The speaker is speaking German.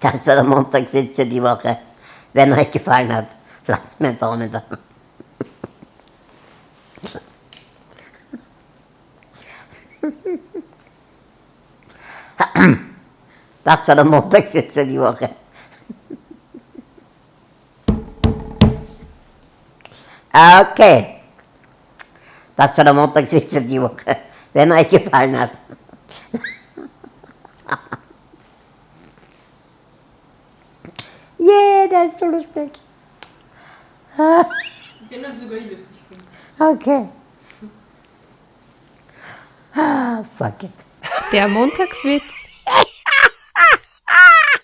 Das war der Montagswitz für die Woche. Wenn euch gefallen hat, lasst mir einen Daumen da. Das war der Montagswitz für die Woche. Okay. Das war der Montagswitz für die Woche. Wenn euch gefallen hat. Yeah, der ist so lustig. Den habe sogar ich lustig gefunden. Okay. Ah, fuck it. Der Montagswitz